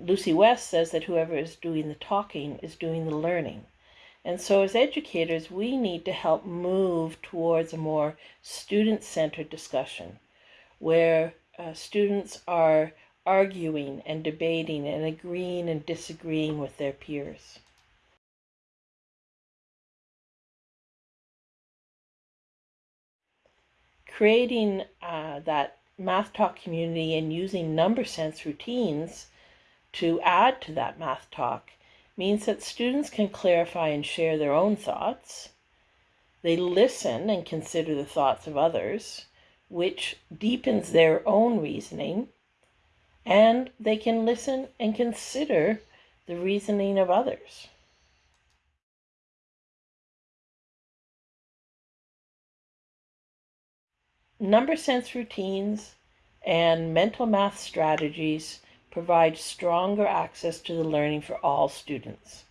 Lucy West says that whoever is doing the talking is doing the learning. And so, as educators, we need to help move towards a more student centered discussion where uh, students are arguing and debating and agreeing and disagreeing with their peers. Creating uh, that math talk community and using number sense routines to add to that math talk means that students can clarify and share their own thoughts. They listen and consider the thoughts of others, which deepens their own reasoning. And they can listen and consider the reasoning of others. Number sense routines and mental math strategies provide stronger access to the learning for all students.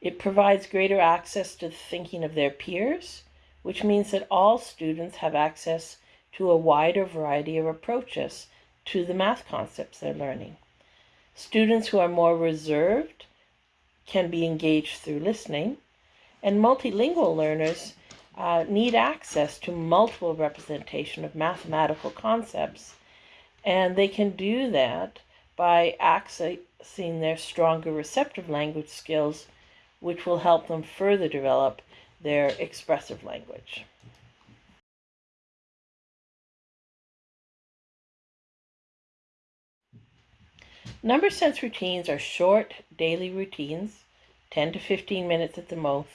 It provides greater access to the thinking of their peers, which means that all students have access to a wider variety of approaches to the math concepts they're learning. Students who are more reserved can be engaged through listening, and multilingual learners uh, need access to multiple representation of mathematical concepts, and they can do that by accessing their stronger receptive language skills, which will help them further develop their expressive language. Number sense routines are short daily routines, 10 to 15 minutes at the most,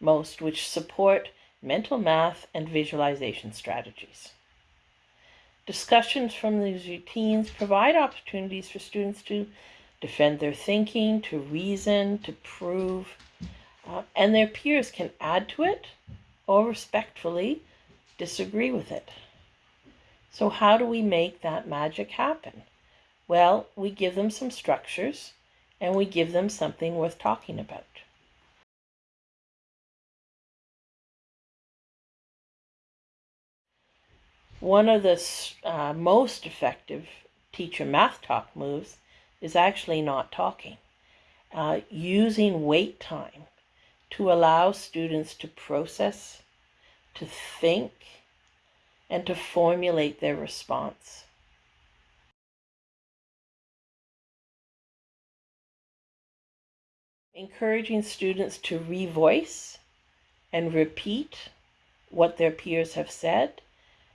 most which support mental math and visualization strategies. Discussions from these routines provide opportunities for students to defend their thinking, to reason, to prove, uh, and their peers can add to it or respectfully disagree with it. So, how do we make that magic happen? Well, we give them some structures and we give them something worth talking about. One of the uh, most effective teacher math talk moves is actually not talking, uh, using wait time to allow students to process, to think, and to formulate their response. Encouraging students to revoice and repeat what their peers have said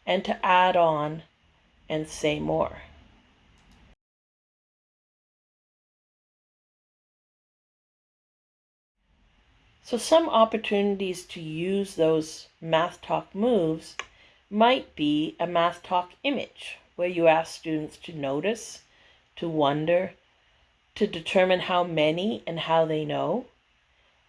and to add on and say more. So some opportunities to use those math talk moves might be a math talk image where you ask students to notice, to wonder, to determine how many and how they know,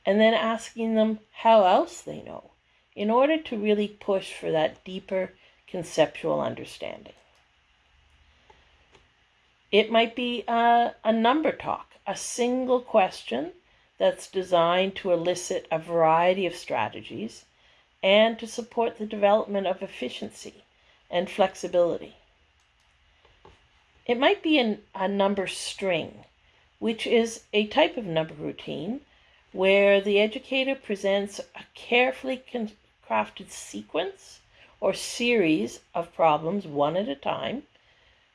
and then asking them how else they know in order to really push for that deeper conceptual understanding. It might be a, a number talk, a single question that's designed to elicit a variety of strategies and to support the development of efficiency and flexibility. It might be an, a number string, which is a type of number routine where the educator presents a carefully crafted sequence or series of problems one at a time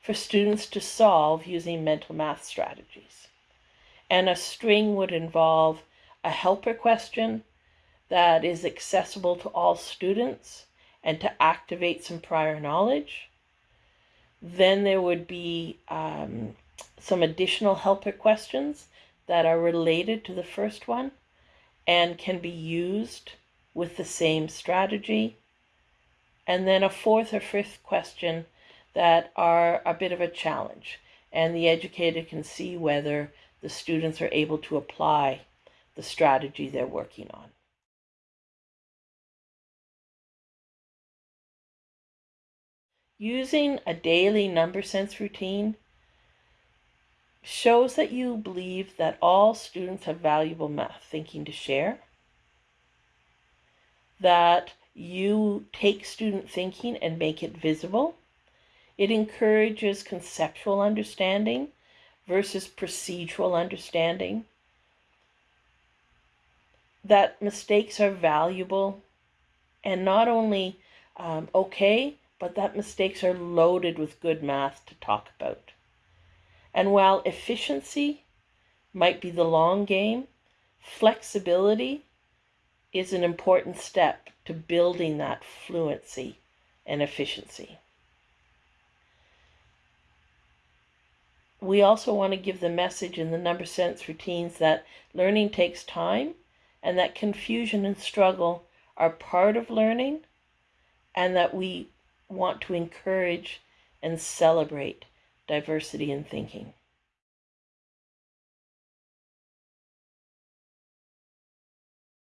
for students to solve using mental math strategies. And a string would involve a helper question that is accessible to all students and to activate some prior knowledge. Then there would be um, some additional helper questions that are related to the first one and can be used with the same strategy and then a fourth or fifth question that are a bit of a challenge. And the educator can see whether the students are able to apply the strategy they're working on. Using a daily number sense routine shows that you believe that all students have valuable math thinking to share, that you take student thinking and make it visible. It encourages conceptual understanding versus procedural understanding. That mistakes are valuable and not only um, okay, but that mistakes are loaded with good math to talk about. And while efficiency might be the long game, flexibility is an important step to building that fluency and efficiency. We also want to give the message in the number sense routines that learning takes time and that confusion and struggle are part of learning and that we want to encourage and celebrate diversity in thinking.